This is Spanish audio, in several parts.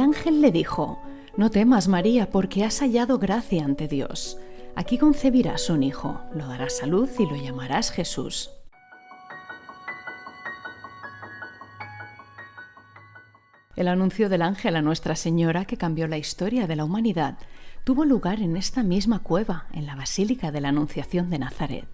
ángel le dijo, No temas, María, porque has hallado gracia ante Dios. Aquí concebirás un hijo, lo darás a luz y lo llamarás Jesús. El anuncio del ángel a Nuestra Señora, que cambió la historia de la humanidad, tuvo lugar en esta misma cueva, en la Basílica de la Anunciación de Nazaret.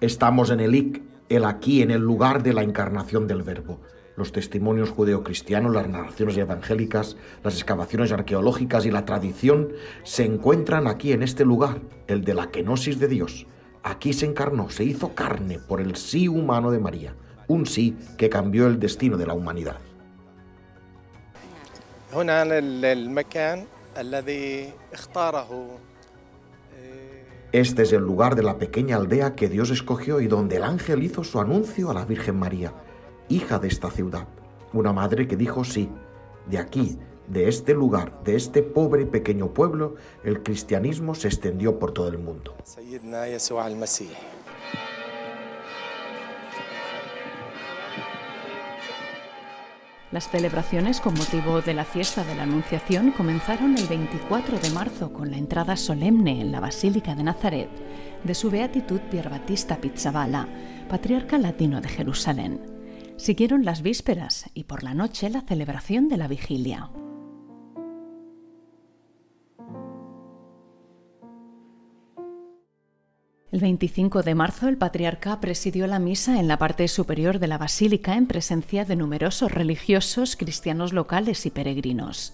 Estamos en el IC, el aquí, en el lugar de la encarnación del Verbo. Los testimonios judeocristianos, las narraciones evangélicas, las excavaciones arqueológicas y la tradición se encuentran aquí en este lugar, el de la kenosis de Dios. Aquí se encarnó, se hizo carne por el sí humano de María, un sí que cambió el destino de la humanidad. Este es el lugar de la pequeña aldea que Dios escogió y donde el ángel hizo su anuncio a la Virgen María, hija de esta ciudad. Una madre que dijo sí. De aquí, de este lugar, de este pobre pequeño pueblo, el cristianismo se extendió por todo el mundo. Las celebraciones con motivo de la fiesta de la Anunciación comenzaron el 24 de marzo con la entrada solemne en la Basílica de Nazaret de su beatitud Pier Battista Pizzaballa, patriarca latino de Jerusalén. Siguieron las vísperas y por la noche la celebración de la vigilia. El 25 de marzo el patriarca presidió la misa en la parte superior de la basílica en presencia de numerosos religiosos, cristianos locales y peregrinos.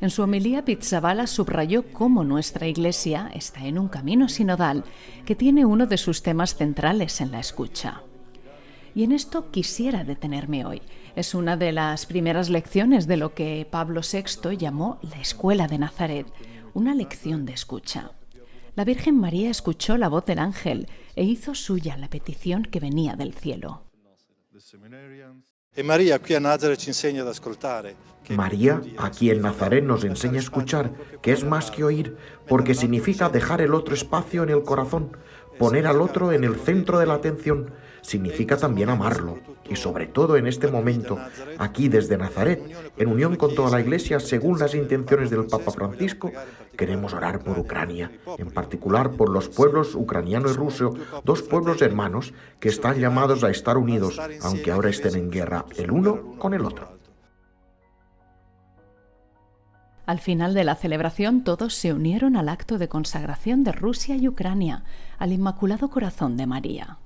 En su homilía Pizzabala subrayó cómo nuestra Iglesia está en un camino sinodal que tiene uno de sus temas centrales en la escucha. Y en esto quisiera detenerme hoy. Es una de las primeras lecciones de lo que Pablo VI llamó la Escuela de Nazaret, una lección de escucha la Virgen María escuchó la voz del ángel e hizo suya la petición que venía del cielo. María aquí en Nazaret nos enseña a escuchar, que es más que oír, porque significa dejar el otro espacio en el corazón, poner al otro en el centro de la atención, significa también amarlo. Y sobre todo en este momento, aquí desde Nazaret, en unión con toda la Iglesia, según las intenciones del Papa Francisco, queremos orar por Ucrania, en particular por los pueblos ucraniano y ruso, dos pueblos hermanos que están llamados a estar unidos, aunque ahora estén en guerra el uno con el otro. Al final de la celebración todos se unieron al acto de consagración de Rusia y Ucrania al Inmaculado Corazón de María.